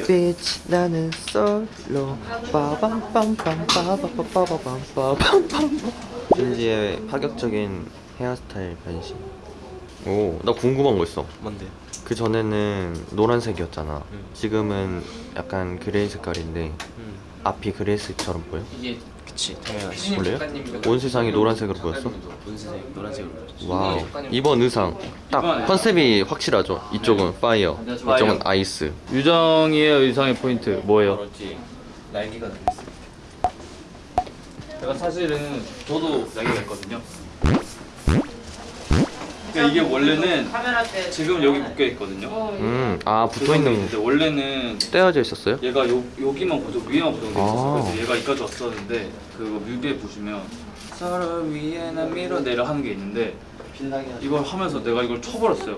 볼게요. 빛 나는 솔로 빠밤빰빰빠바빠바밤빰빰빰 신지의 파격적인 헤어스타일 변신 오 나 궁금한 거 있어 뭔데? 그 전에는 노란색이었잖아 응. 지금은 약간 gray 색깔인데 음. 앞이 gray색처럼 보여? 이게 그치 당연하지. 원래요? 온 세상이 노란색으로 보였어? 분수색 노란색으로 보여줘. wow 이번 의상 딱 컨셉이 확실하죠 이쪽은 fire 이쪽은 ice 유정이의 의상의 포인트 뭐예요? 그렇지. 날개가 달렸어. 제가 사실은 저도 날개가 있거든요. 그러니까 이게 원래는 지금 여기 묶여 있거든요. 음 아 붙어 있는 근데 원래는 떼어져 있었어요? 얘가 요, 여기만 고정 위에만 고정돼 있었어. 아. 그래서 얘가 여기까지 왔었는데 그 뮤비에 보시면 서로 위에 나 밀어내려 하는 게 있는데 이걸 하면서 내가 이걸 쳐버렸어요.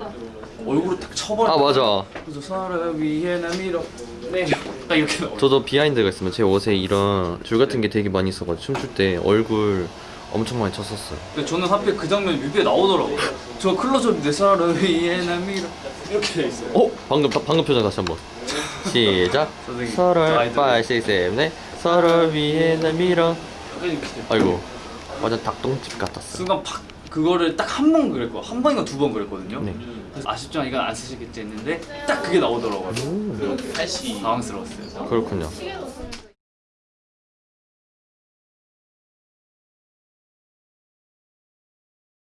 얼굴을 딱 쳐버렸어. 아 맞아 그래서 서로 위에 나 밀어 내려 딱 이렇게. 저도 behind가 있으면 제 옷에 이런 줄 같은 게 되게 많이 있어가지고 춤출 때 얼굴 엄청 많이 쳤었어요 근데 저는 하필 그 장면 뮤비에 나오더라고요. 저 클로즈업 내나 밀어 이렇게 돼 있어요. 어? 방금 바- 방금 표정 다시 한번 시작 선생님, 저 서로 아이돌. 5, 6, 7, 8 서로 위에 날 밀어. 아이고 완전 닭똥집 같았어 순간 팍 그거를 딱 한 번 그랬고 한 번인가 두 번 그랬거든요. 네. 아쉽지만 이건 안 쓰시겠지 했는데 딱 그게 나오더라고요. 오, 팔씨. 당황스러웠어요. 그렇군요